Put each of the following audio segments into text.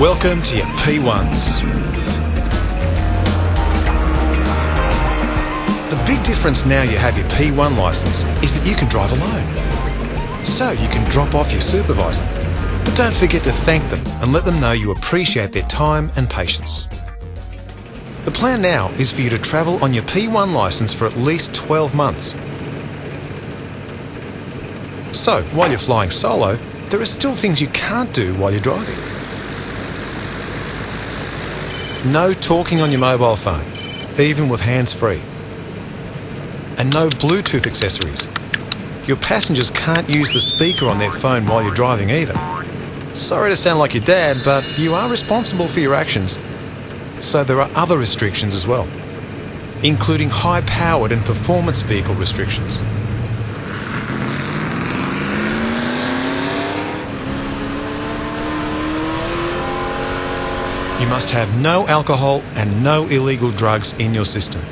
Welcome to your P1s. The big difference now you have your P1 licence is that you can drive alone. So you can drop off your supervisor. But don't forget to thank them and let them know you appreciate their time and patience. The plan now is for you to travel on your P1 licence for at least 12 months. So, while you're flying solo, there are still things you can't do while you're driving. No talking on your mobile phone, even with hands free. And no Bluetooth accessories. Your passengers can't use the speaker on their phone while you're driving either. Sorry to sound like your dad, but you are responsible for your actions. So there are other restrictions as well, including high powered and performance vehicle restrictions. You must have no alcohol and no illegal drugs in your system.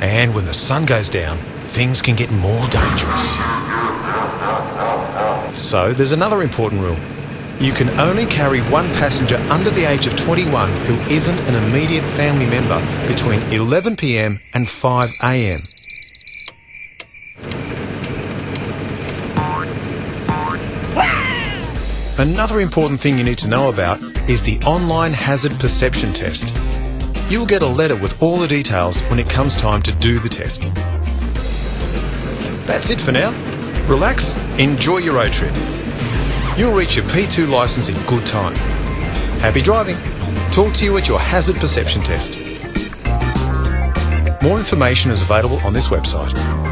And when the sun goes down, things can get more dangerous. So there's another important rule. You can only carry one passenger under the age of 21 who isn't an immediate family member between 11pm and 5am. Another important thing you need to know about is the online hazard perception test. You'll get a letter with all the details when it comes time to do the test. That's it for now. Relax, enjoy your road trip. You'll reach your P2 licence in good time. Happy driving. Talk to you at your hazard perception test. More information is available on this website.